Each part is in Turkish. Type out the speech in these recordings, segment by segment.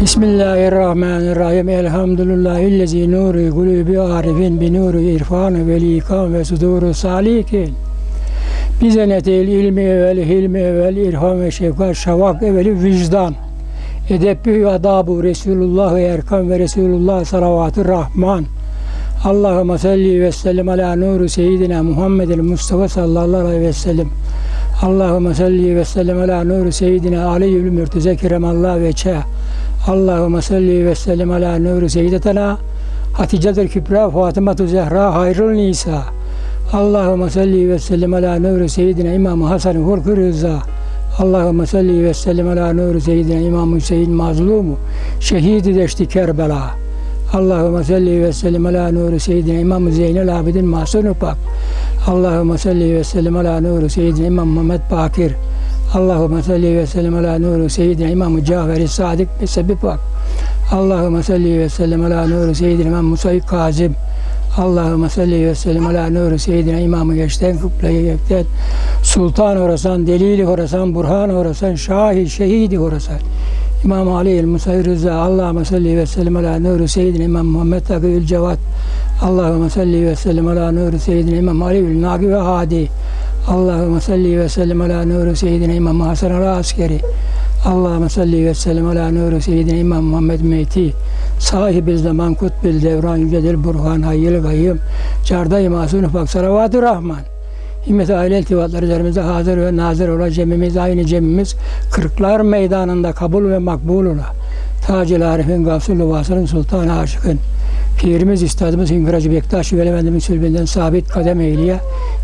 Bismillahirrahmanirrahim. Elhamdülillahillezi nuru kulubi arifin bi nuru irfanı ve likam ve suduru salikin. Bize netil ilmi evvel, hilmi evvel, irfan ve şefkat, şavak evveli vicdan. Edebbi adabu Resulullah erkan ve Resulullah salavatü rahman. Allahümme salli ve sellem ala nuru seyyidina Muhammedin Mustafa sallallahu aleyhi ve sellem. Allahümme salli ve sellem ala nuru seyyidina Aliyyül Mürteze keremallah ve çe. Allahümme salli ve sellem ala nuru seyyidetena Hatice'dir Kübra Fatıma-tu Zehra Hayrul Nisa. Allahümme salli ve sellem ala nuru seyyidina İmam Hasan Hulkü Rıza. Allahümme salli ve sellem ala nuru seyyidina İmam Hüseyin mazlumu. Şehidi deşti Kerbela. Allahümme salli ve sellem ala nuru seyyidina İmam Zeynel Abidin Masunu Pak. Allahümme salli ve sellem ala nuru seyyidina İmam Muhammed Bakir. Allahümme salli ve sellem ala nuru seyyidina İmam Caferi Sadık ve Sebip Pak. Allahümme salli ve sellem ala nuru seyyidina İmam Musayyid Kazim. Allahümme salli ve sellem ala nuru seyyidina İmam-ı Geçten Kıble-i Yekten Sultan Horasan, Delili Horasan, Burhan Horasan, Şahi, Şehidi Horasan. İmam Ali el-Musayir Rıza, Allahümme salli ve sellem ala nuru seyyidina İmam Muhammed Takıyül Cevat. Allahümme salli ve sellem ala nuru seyyidina İmam Ali Nagi ve Hadi. Allahümme salli ve sellem ala nuru seyyidina İmam Hasan al Askeri. Allahümme salli ve sellem ala nuru seyyidina İmam Muhammed Meyti. Sahibi zaman kutbil devran yücedir burhan hayyil gayyım. Cardayı masum ufak salavatü rahman. Himmet aile iltifatları üzerimize hazır ve nazır ola cemimiz aynı cemimiz kırklar meydanında kabul ve makbul ola. Tacil Arif'in gafsul vasılın sultan aşıkın. Pirimiz, üstadımız Hünkar Hacı Bektaş Veli Efendimiz sülbünden sabit kadem eyleye,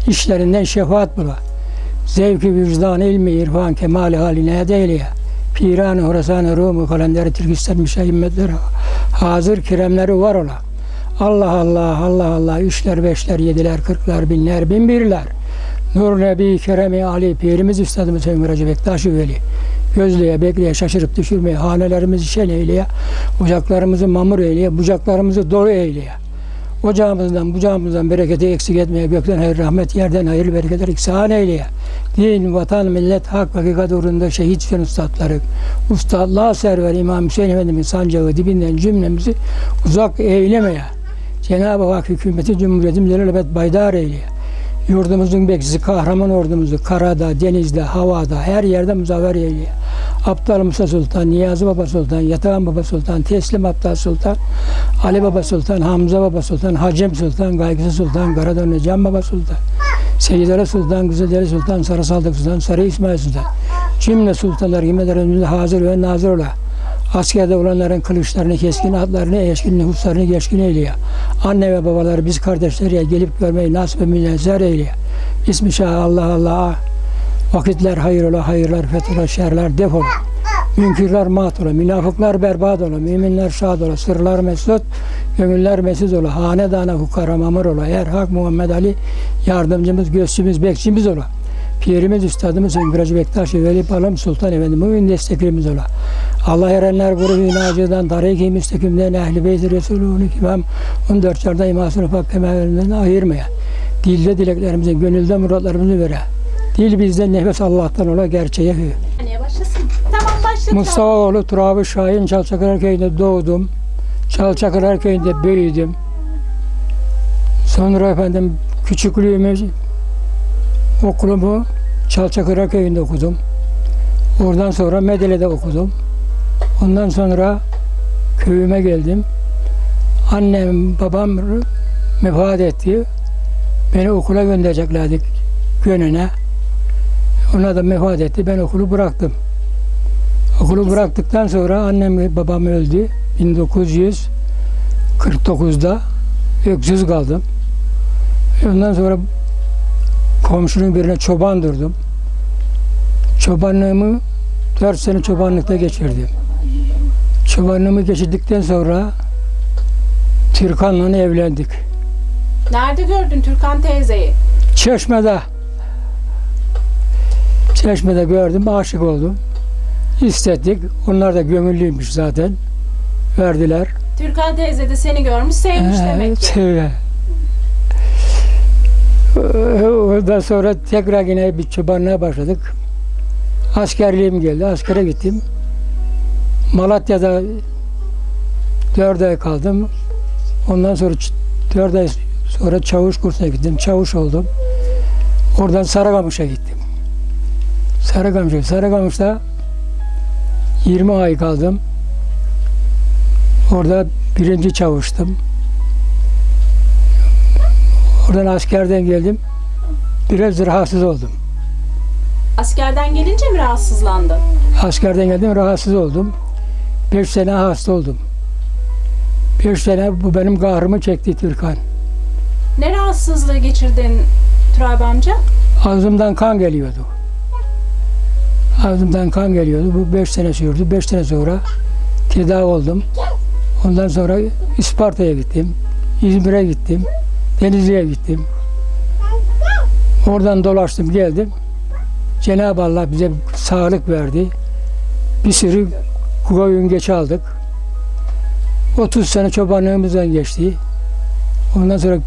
işlerinden şefaat bula. Zevki vicdan, ilmi, irfan, kemali haline edeyleye. Piran-ı Horasan-ı Rumu kalenderi Türkistan müşahimmetleri hazır kiremleri var ola. Allah Allah, Allah Allah, üçler, beşler, yediler, kırklar, binler, bin birler. Nur Nebi Keremi Ali, Pirimiz Üstadımız Hünkar Hacı Bektaş Veli. Gözleye, bekleye, şaşırıp düşürmeye, hanelerimizi şen eyleye, ocaklarımızı mamur eyleye, bucaklarımızı dolu eyleye. Ocağımızdan, bucağımızdan bereketi eksik etmeye, gökten hayır, rahmet, yerden hayır, bereketler iksan eyleye. Din, vatan, millet, hak, hakikat uğrunda şehit düşen ustadları, ustadlığa server İmam Hüseyin Efendimiz sancağı dibinden cümlemizi uzak eylemeye. Cenab-ı Hak hükümeti Cumhuriyetimizden elbet baydar eyleye. Yurdumuzun bekçisi kahraman ordumuzu karada, denizde, havada, her yerde muzaffer eyleye. Aptal Musa Sultan, Niyazi Baba Sultan, Yatağan Baba Sultan, Teslim Aptal Sultan, Ali Baba Sultan, Hamza Baba Sultan, Hacem Sultan, Gaygısı Sultan, Karadönlü Can Baba Sultan, Seyyidere Sultan, Güzeldere Sultan, Sarı Saldık Sultan, Sarı İsmail Sultan. Cümle sultanlar himmetlerimizde hazır ve nazır ola. Askerde olanların kılıçlarını, keskin atlarını, eşkin nüfuslarını geçkin eyleye. Anne ve babaları biz kardeşleriye gelip görmeyi nasip ve münezzer eyleye. İsmi Şah Allah Allah. Vakitler hayır ola, hayırlar fethola, şerler defola. Münkürler mat ola, münafıklar berbat ola, müminler şad ola, sırlar mesut, gönüller mesut ola, hanedana hukara mamur ola, her hak Muhammed Ali yardımcımız, gözcümüz, bekçimiz ola. Pirimiz, Üstadımız Hünkar Hacı Bektaş Veli Palam Sultan Efendi mümin desteklerimiz ola. Allah erenler grubu nacıdan, tariki müstakimden, ehli beyti Resulü'nü kimam, 14 çarda imasını pak kemerlerinden ayırmaya. Dilde dileklerimizi, gönülde muratlarımızı vere. Dil bizden nefes Allah'tan ola gerçeğe hü. Tamam başladı. Mustafa'oğlu Turabi Şahin Çalçakılar Köyü'nde doğdum. Çalçakılar Köyü'nde büyüdüm. Sonra efendim küçüklüğümü okulumu Çalçakılar Köyü'nde okudum. Oradan sonra Medele'de okudum. Ondan sonra köyüme geldim. Annem, babam vefat etti. Beni okula göndereceklerdi Gönü'ne. Ona da vefat etti. Ben okulu bıraktım. Okulu bıraktıktan sonra annem babam öldü. 1949'da öksüz kaldım. Ondan sonra komşunun birine çoban durdum. Çobanlığımı 4 sene çobanlıkta geçirdim. Çobanlığımı geçirdikten sonra Türkan'la evlendik. Nerede gördün Türkan teyzeyi? Çeşme'de Çeşme'de gördüm, aşık oldum. İstettik. Onlar da gönüllüymüş zaten. Verdiler. Türkan teyze de seni görmüş sevmiş demek ki. Evet. Ondan sonra tekrar yine bir çobanlığa başladık. Askerliğim geldi. Askere gittim. Malatya'da 4 ay kaldım. Ondan sonra 4 ay sonra çavuş kursuna gittim. Çavuş oldum. Oradan Sarıkamış'a gittim. Sarıkamış'a. Sarıkamış'ta 20 ay kaldım. Orada birinci çavuştum. Oradan askerden geldim. Biraz rahatsız oldum. Askerden gelince mi rahatsızlandın? Askerden geldim rahatsız oldum. Beş sene hasta oldum. Beş sene bu benim kahrımı çekti Türkan. Ne rahatsızlığı geçirdin Turab amca? Ağzımdan kan geliyordu. Ağzımdan kan geliyordu. Bu beş sene sürdü. Beş sene sonra tedavi oldum. Ondan sonra İsparta'ya gittim. İzmir'e gittim. Denizli'ye gittim. Oradan dolaştım geldim. Cenab-ı Allah bize sağlık verdi. Bir sürü koyun geç aldık. 30 sene çobanlığımızdan geçti. Ondan sonra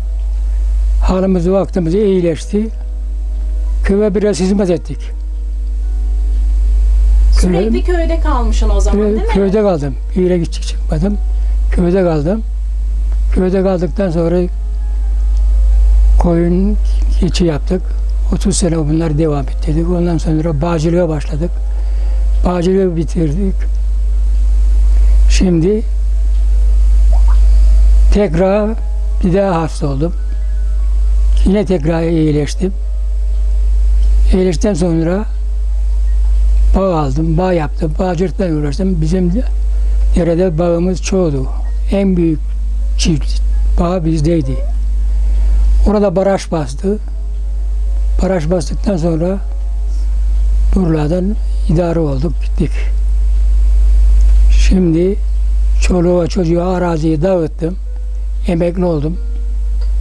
halimiz vaktimiz iyileşti. Köye biraz hizmet ettik. Sürekli köyde kalmışsın o zaman değil mi? Köyde kaldım. Yere gidecek çıkmadım. Köyde kaldım. Köyde kaldıktan sonra koyun keçi yaptık. 30 sene bunları devam ettirdik. Ondan sonra bağcılığa başladık. Bağcılığı bitirdik. Şimdi tekrar bir daha hasta oldum. Yine tekrar iyileştim. İyileştikten sonra bağ aldım, bağ yaptım, bağcılıkla uğraştım. Bizim derede bağımız çoğdu. En büyük çift bağ bizdeydi. Orada baraj bastı. Baraj bastıktan sonra buralardan idare olduk, gittik. Şimdi çoluğa çocuğa araziyi dağıttım. Emekli oldum.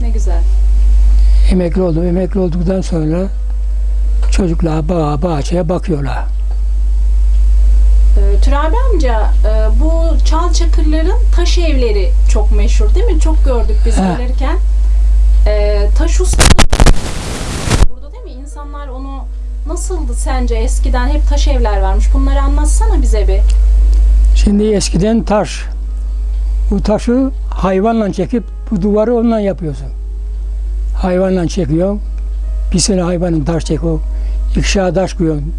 Ne güzel. Emekli oldum. Emekli olduktan sonra çocuklar bağa, bahçeye bakıyorlar. Turabi amca e, bu çal çakırların taş evleri çok meşhur değil mi? Çok gördük biz He. gelirken. Ee, taş ustalığı burada değil mi? İnsanlar onu nasıldı sence eskiden hep taş evler varmış. Bunları anlatsana bize bir. Şimdi eskiden taş. Bu taşı hayvanla çekip bu duvarı onunla yapıyorsun. Hayvanla çekiyorsun. Bir sene hayvanın taş çekiyor. İkişer taş koyuyorsun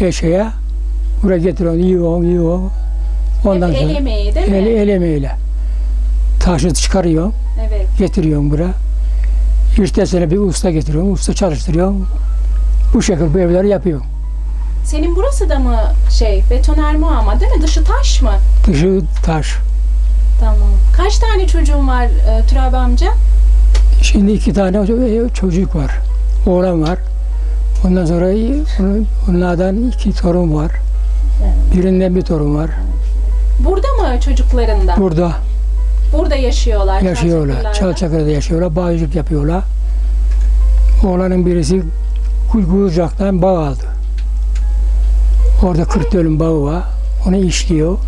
eşeğe. Buraya getiriyorsun, yiyorsun, yiyorsun. Ondan hep el sonra emeği değil mi? el, el emeğiyle. Taşı çıkarıyorsun, Evet. getiriyorsun buraya. İşte sene bir usta getiriyorsun, usta çalıştırıyorsun. Bu şekilde bu evleri yapıyorsun. Senin burası da mı şey betonarme ama değil mi? Dışı taş mı? Dışı taş. Tamam. Kaç tane çocuğun var e, Turabi amca? Şimdi iki tane ço- çocuk var. Oğlan var. Ondan sonra onun- onlardan iki torun var. Birinden bir torun var. Burada mı çocuklarında? Burada Burada yaşıyorlar. yaşıyorlar. Çalçakır'da yaşıyorlar. Bağcılık yapıyorlar. Oğlanın birisi Kuygucak'tan bağ aldı. Orada 40 dönüm bağı var. Onu işliyor.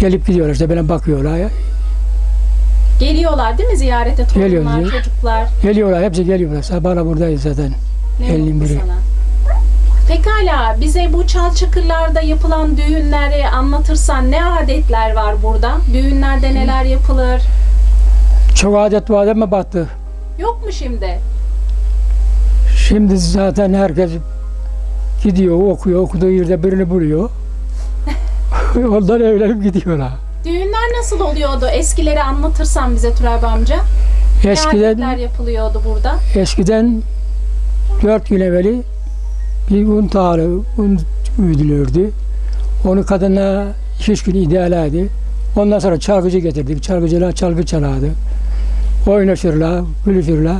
Gelip gidiyorlar işte bana bakıyorlar. Geliyorlar değil mi ziyarete torunlar, Geliyor, çocuklar? Geliyorlar hepsi geliyorlar. Sabahla buradayız zaten. Ne Elin mutlu biri. sana. Pekala bize bu çal çakırlarda yapılan düğünleri anlatırsan ne adetler var burada? Düğünlerde neler yapılır? Çok adet var ama battı. Yok mu şimdi? Şimdi zaten herkes gidiyor, okuyor, okuduğu yerde birini buluyor. Ondan evlenip gidiyorlar. Düğünler nasıl oluyordu? Eskileri anlatırsan bize Turabi amca. Ne Eskiden, yapılıyordu burada? eskiden dört gün evveli bir un tağlı, un üdülürdü. Onu kadına iki üç gün idealaydı. Ondan sonra çalgıcı getirdik. Çalgıcılar çalgı çalardı. Oynaşırlar, gülüşürler.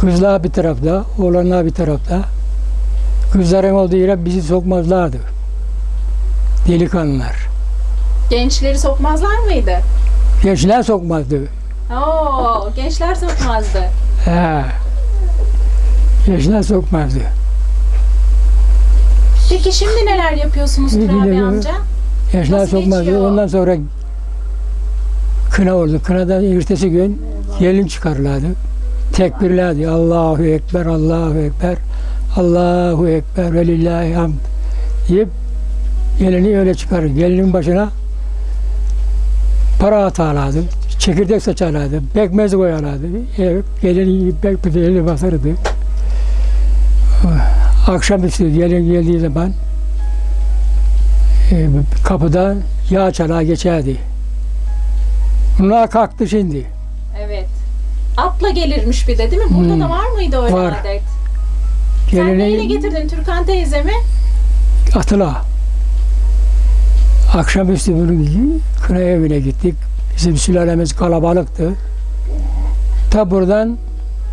Kızlar bir tarafta, oğlanlar bir tarafta. Kızların olduğu yere bizi sokmazlardı. Delikanlılar. Gençleri sokmazlar mıydı? Gençler sokmazdı. Oo, gençler sokmazdı. He. Gençler sokmazdı. Peki şimdi neler yapıyorsunuz Turabi amca? Nasıl sokmazdı. Ondan sonra kına oldu. Kınadan ertesi gün gelin çıkarlardı. Tekbirlerdi. Allahu Ekber, Allahu Ekber, Allahu Ekber ve lillahi hamd deyip gelini öyle çıkarır. Gelinin başına para atarlardı, çekirdek saçarlardı, pekmez koyarlardı. Ev, gelin pekmezi basardı. Akşamüstü gelin geldiği zaman e, kapıda yağ çalağı geçerdi. Bunlar kalktı şimdi. Evet. Atla gelirmiş bir de değil mi? Burada Hmm. da var mıydı öyle Var. adet? Sen neyle getirdin Türkan teyzemi? atıla. Akşamüstü bunun kına evine gittik. Bizim sülalemiz kalabalıktı. Ta buradan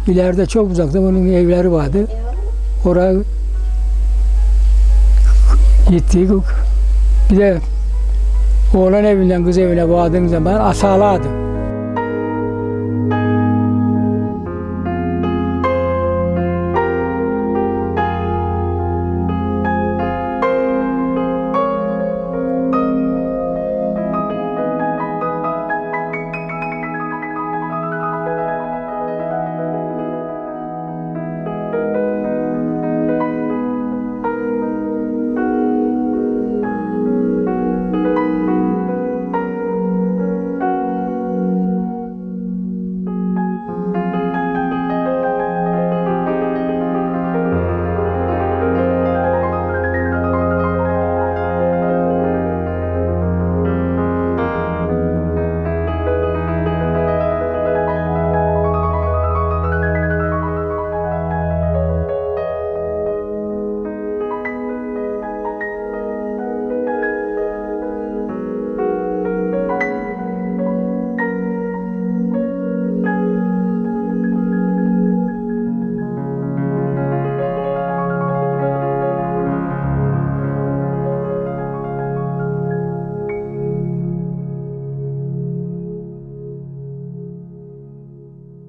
ileride çok uzakta bunun evleri vardı. Oraya gittik. Bir de oğlan evinden kız evine vardığın zaman asalardı.